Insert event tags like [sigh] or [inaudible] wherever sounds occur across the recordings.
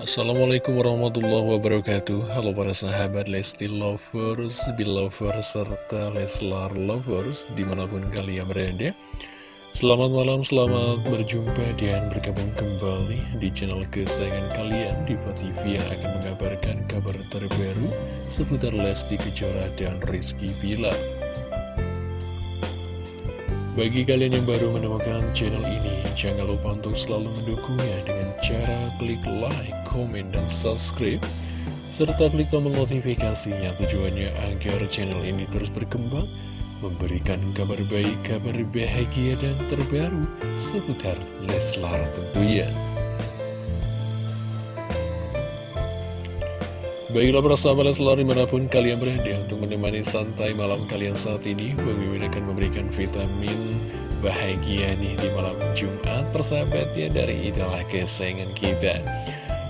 Assalamualaikum warahmatullahi wabarakatuh. Halo para sahabat Lesti Lovers, Belovers, serta Leslar Lovers di mana pun kalian berada. Selamat malam, selamat berjumpa dan bergabung kembali di channel kesayangan kalian. Diva TV yang akan mengabarkan kabar terbaru seputar Lesti Kejora dan Rizky Bilar bagi kalian yang baru menemukan channel ini, jangan lupa untuk selalu mendukungnya dengan cara klik like, komen, dan subscribe. Serta klik tombol notifikasinya tujuannya agar channel ini terus berkembang, memberikan kabar baik, kabar bahagia, dan terbaru seputar Leslar tentunya. Baiklah para sahabat selalu di mana pun kalian berada untuk menemani santai malam kalian saat ini Bang Mimin akan memberikan vitamin bahagia nih di malam Jumat persahabat ya dari idola kesayangan kita.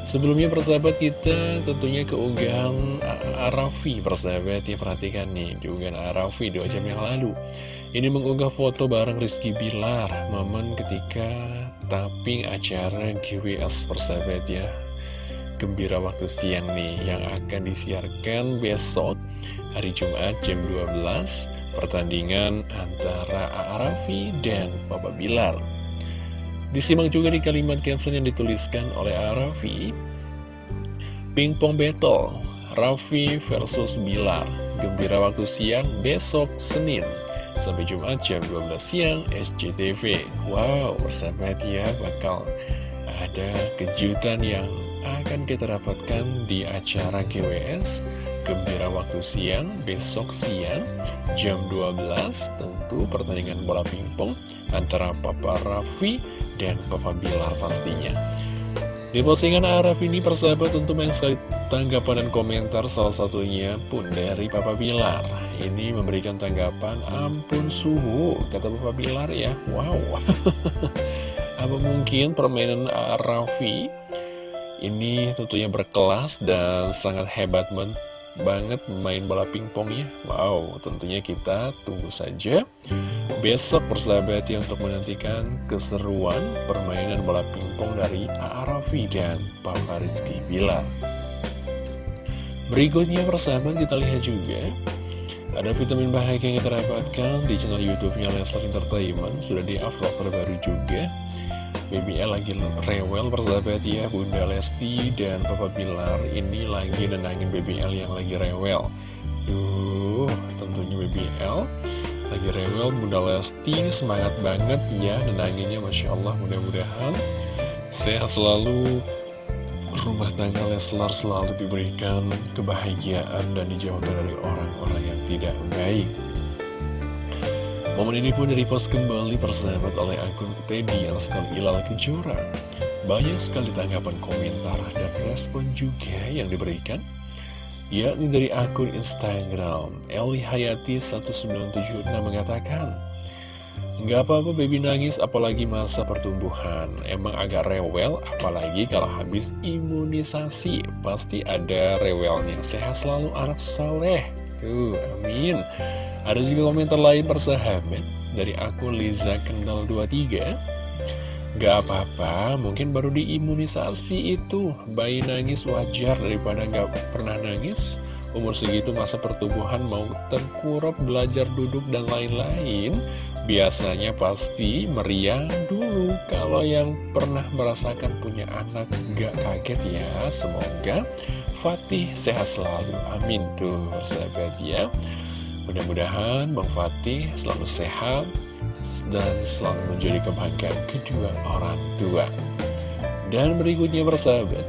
Sebelumnya persahabat kita tentunya keunggahan Arafi persahabat ya perhatikan nih diunggahan Arafi dua jam yang lalu. Ini mengunggah foto bareng Rizky Bilar momen ketika tapping acara GWS persahabat ya gembira waktu siang nih yang akan disiarkan besok hari Jumat jam 12 pertandingan antara Arafi dan Papa Bilar. Disimak juga di kalimat caption yang dituliskan oleh Arafi. Pingpong battle Raffi versus Bilar. Gembira waktu siang besok Senin. Sampai Jumat jam 12 siang SCTV Wow, persahabat ya bakal ada kejutan yang akan kita dapatkan di acara GWS Gembira waktu siang, besok siang, jam 12 Tentu pertandingan bola pingpong antara Papa Raffi dan Papa Bilar pastinya. Di postingan Araf ini persahabat tentu sekali tanggapan dan komentar salah satunya pun dari Papa Bilar. Ini memberikan tanggapan ampun suhu kata Papa Bilar ya. Wow [laughs] Apa mungkin permainan Raffi ini tentunya berkelas dan sangat hebat men banget main bola pingpong ya? Wow, tentunya kita tunggu saja Besok persahabat ya untuk menantikan keseruan permainan bola pingpong dari Arafi dan Papa Rizky Bilar Berikutnya persahabat kita lihat juga ada vitamin bahagia yang kita dapatkan di channel YouTube-nya Leslar Entertainment. Sudah di-upload terbaru juga BBL lagi rewel persahabat ya Bunda Lesti dan Papa Bilar ini lagi nenangin BBL yang lagi rewel. Duh tentunya BBL lagi rewel Bunda Lesti semangat banget ya nenanginnya Masya Allah mudah-mudahan sehat selalu. Rumah tangga Leslar selalu diberikan kebahagiaan dan dijauhkan dari orang-orang yang tidak baik Momen ini pun direpost kembali persahabat oleh akun Teddy yang sekali Ilal Kejora. Banyak sekali tanggapan komentar dan respon juga yang diberikan, yakni dari akun Instagram. Eli Hayati 1976 mengatakan, Gak apa-apa baby nangis apalagi masa pertumbuhan. Emang agak rewel apalagi kalau habis imunisasi. Pasti ada rewelnya. Sehat selalu anak saleh. Tuh amin ada juga komentar lain persahabat. Dari akun Liza Kendal 23 Gak apa-apa, mungkin baru diimunisasi itu. Bayi nangis wajar daripada gak pernah nangis. Umur segitu masa pertumbuhan mau tengkurap, belajar duduk, dan lain-lain. Biasanya pasti meriang dulu. Kalau yang pernah merasakan punya anak gak kaget ya. Semoga Fatih sehat selalu, amin tuh sahabat ya Mudah-mudahan Bang Fatih selalu sehat dan selalu menjadi kebanggaan kedua orang tua. Dan berikutnya bersahabat,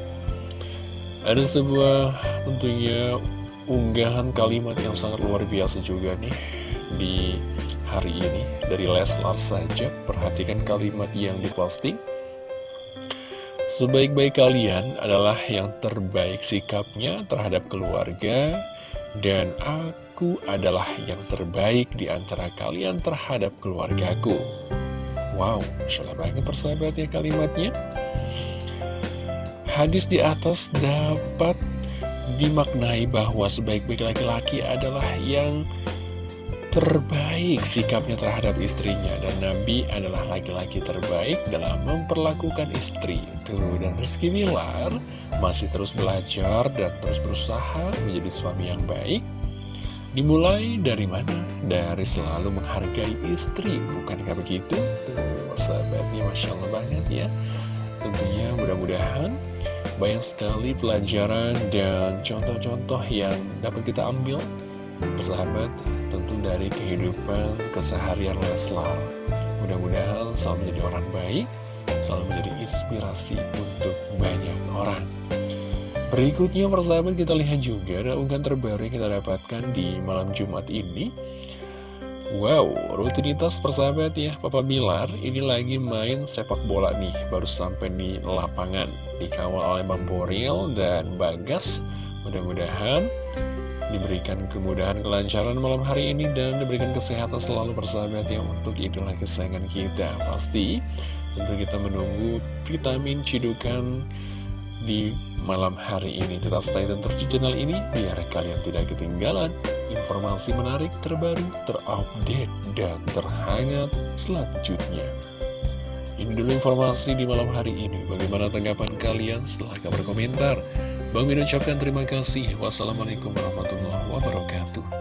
ada sebuah tentunya unggahan kalimat yang sangat luar biasa juga nih di hari ini dari Leslar saja. Perhatikan kalimat yang diposting. Sebaik-baik kalian adalah yang terbaik sikapnya terhadap keluarga dan aku Aku adalah yang terbaik di antara kalian terhadap keluargaku. Wow, salah banget persahabat ya kalimatnya. Hadis di atas dapat dimaknai bahwa sebaik-baik laki-laki adalah yang terbaik sikapnya terhadap istrinya dan Nabi adalah laki-laki terbaik dalam memperlakukan istri itu dan Rizky Bilar masih terus belajar dan terus berusaha menjadi suami yang baik dimulai dari mana? dari selalu menghargai istri bukankah begitu? tuh persahabatnya Masya Allah banget ya tentunya mudah-mudahan banyak sekali pelajaran dan contoh-contoh yang dapat kita ambil persahabat tentu dari kehidupan keseharian Leslar mudah-mudahan selalu menjadi orang baik selalu menjadi inspirasi untuk banyak orang berikutnya persahabat kita lihat juga ada unggahan terbaru yang kita dapatkan di malam Jumat ini. Wow, rutinitas persahabat ya, Papa Bilar ini lagi main sepak bola nih, baru sampai di lapangan, dikawal oleh Bang Boril dan Bagas. Mudah-mudahan diberikan kemudahan kelancaran malam hari ini dan diberikan kesehatan selalu persahabat yang untuk idola kesayangan kita. Pasti tentu kita menunggu vitamin cidukan di malam hari ini tetap stay dan terus di channel ini biar kalian tidak ketinggalan informasi menarik terbaru terupdate dan terhangat selanjutnya ini dulu informasi di malam hari ini bagaimana tanggapan kalian silahkan berkomentar Bang Min ucapkan terima kasih. Wassalamualaikum warahmatullahi wabarakatuh.